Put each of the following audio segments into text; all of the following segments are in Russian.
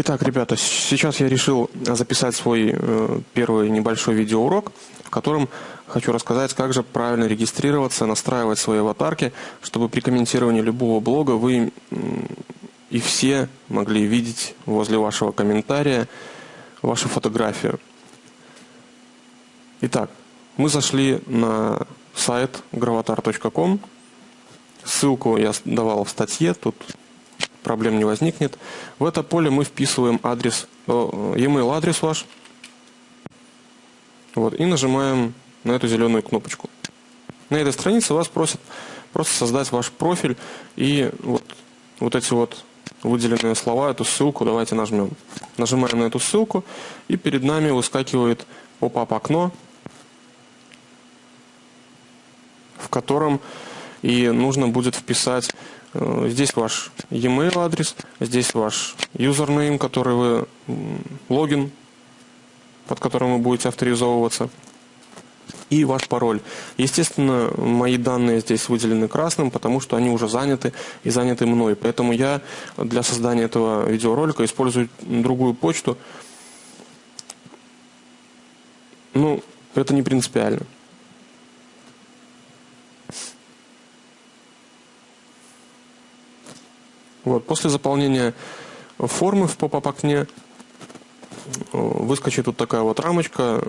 Итак, ребята, сейчас я решил записать свой э, первый небольшой видеоурок, в котором хочу рассказать, как же правильно регистрироваться, настраивать свои аватарки, чтобы при комментировании любого блога вы и все могли видеть возле вашего комментария вашу фотографию. Итак, мы зашли на сайт gravatar.com. Ссылку я давал в статье, тут проблем не возникнет. В это поле мы вписываем адрес, э, e-mail адрес ваш. Вот, и нажимаем на эту зеленую кнопочку. На этой странице вас просят просто создать ваш профиль и вот, вот эти вот выделенные слова, эту ссылку давайте нажмем. Нажимаем на эту ссылку и перед нами выскакивает поп-ап окно, в котором и нужно будет вписать здесь ваш e-mail адрес, здесь ваш username, который вы, логин, под которым вы будете авторизовываться, и ваш пароль. Естественно, мои данные здесь выделены красным, потому что они уже заняты и заняты мной. Поэтому я для создания этого видеоролика использую другую почту. Ну, это не принципиально. Вот. После заполнения формы в поп-ап окне э, выскочит тут такая вот рамочка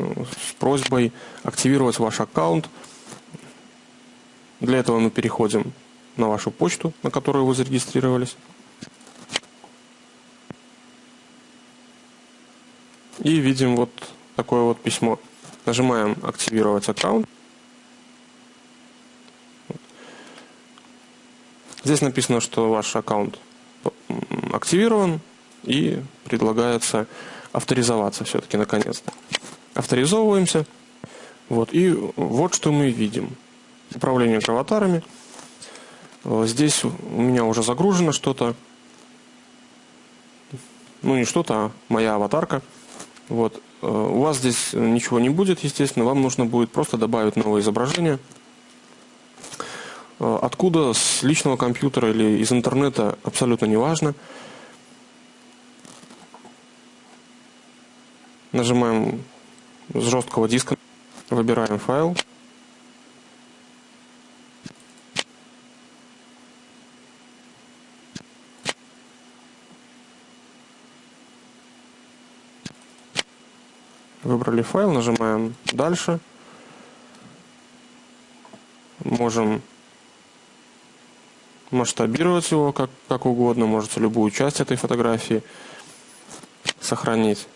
с просьбой активировать ваш аккаунт. Для этого мы переходим на вашу почту, на которую вы зарегистрировались. И видим вот такое вот письмо. Нажимаем «Активировать аккаунт». Здесь написано, что ваш аккаунт активирован и предлагается авторизоваться все-таки наконец-то. Авторизовываемся. Вот, и вот что мы видим. Управление аватарами. Э, здесь у меня уже загружено что-то. Ну, не что-то, а моя аватарка. Вот. Э, у вас здесь ничего не будет, естественно. Вам нужно будет просто добавить новое изображение. Э, откуда, с личного компьютера или из интернета, абсолютно не важно. Нажимаем с жесткого диска, выбираем файл. Выбрали файл, нажимаем «Дальше». Можем масштабировать его как, как угодно, можете любую часть этой фотографии сохранить.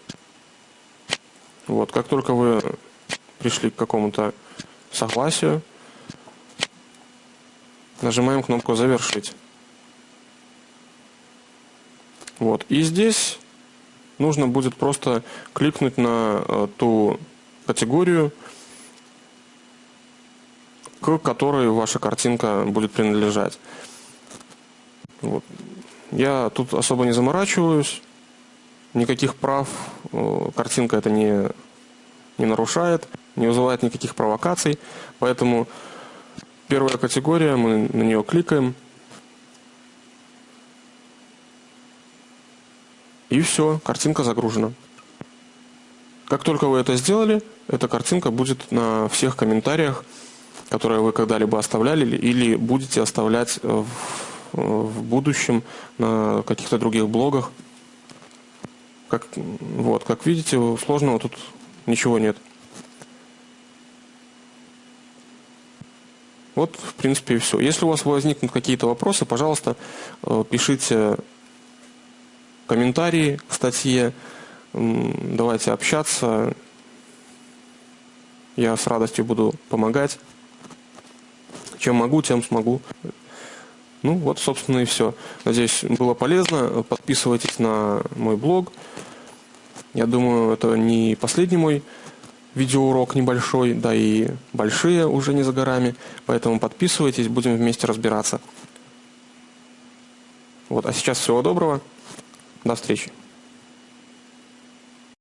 Вот, как только вы пришли к какому-то согласию, нажимаем кнопку «Завершить». Вот, и здесь нужно будет просто кликнуть на э, ту категорию, к которой ваша картинка будет принадлежать. Вот. Я тут особо не заморачиваюсь, никаких прав картинка это не, не нарушает, не вызывает никаких провокаций, поэтому первая категория, мы на нее кликаем, и все, картинка загружена. Как только вы это сделали, эта картинка будет на всех комментариях, которые вы когда-либо оставляли или будете оставлять в в будущем на каких-то других блогах. Как, вот, как видите, сложного тут ничего нет. Вот, в принципе, и все. Если у вас возникнут какие-то вопросы, пожалуйста, э, пишите комментарии к статье. Давайте общаться. Я с радостью буду помогать. Чем могу, тем смогу. Ну вот, собственно, и все. Надеюсь, было полезно. Подписывайтесь на мой блог. Я думаю, это не последний мой видеоурок небольшой, да и большие уже не за горами. Поэтому подписывайтесь, будем вместе разбираться. Вот, а сейчас всего доброго. До встречи.